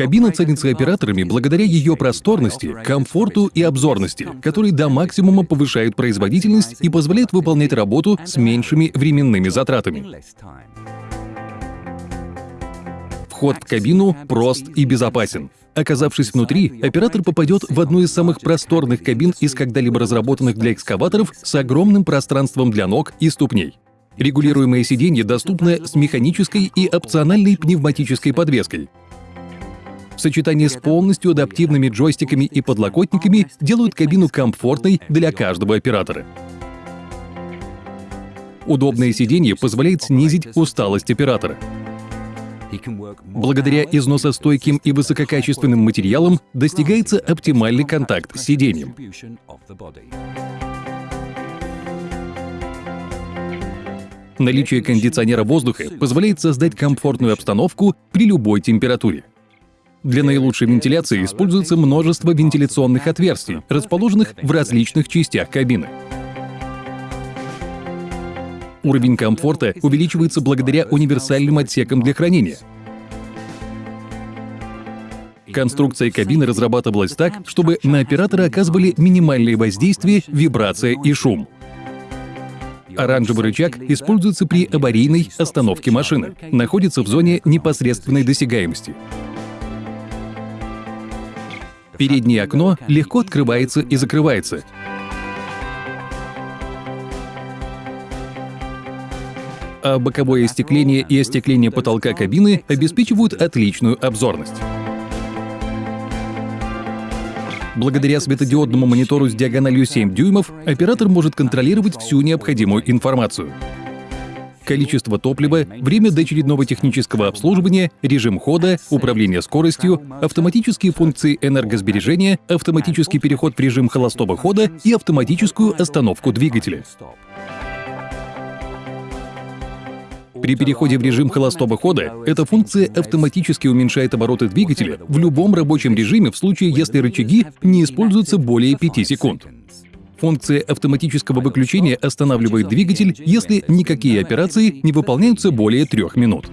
Кабина ценится операторами благодаря ее просторности, комфорту и обзорности, которые до максимума повышают производительность и позволяют выполнять работу с меньшими временными затратами. Вход в кабину прост и безопасен. Оказавшись внутри, оператор попадет в одну из самых просторных кабин из когда-либо разработанных для экскаваторов с огромным пространством для ног и ступней. Регулируемое сиденье доступно с механической и опциональной пневматической подвеской. Сочетание с полностью адаптивными джойстиками и подлокотниками делают кабину комфортной для каждого оператора. Удобное сиденье позволяет снизить усталость оператора. Благодаря износостойким и высококачественным материалам достигается оптимальный контакт с сиденьем. Наличие кондиционера воздуха позволяет создать комфортную обстановку при любой температуре. Для наилучшей вентиляции используется множество вентиляционных отверстий, расположенных в различных частях кабины. Уровень комфорта увеличивается благодаря универсальным отсекам для хранения. Конструкция кабины разрабатывалась так, чтобы на оператора оказывали минимальные воздействия, вибрация и шум. Оранжевый рычаг используется при аварийной остановке машины, находится в зоне непосредственной досягаемости. Переднее окно легко открывается и закрывается, а боковое остекление и остекление потолка кабины обеспечивают отличную обзорность. Благодаря светодиодному монитору с диагональю 7 дюймов оператор может контролировать всю необходимую информацию. Количество топлива, время до очередного технического обслуживания, режим хода, управление скоростью, автоматические функции энергосбережения, автоматический переход в режим холостого хода и автоматическую остановку двигателя. При переходе в режим холостого хода эта функция автоматически уменьшает обороты двигателя в любом рабочем режиме в случае, если рычаги не используются более 5 секунд. Функция автоматического выключения останавливает двигатель, если никакие операции не выполняются более трех минут.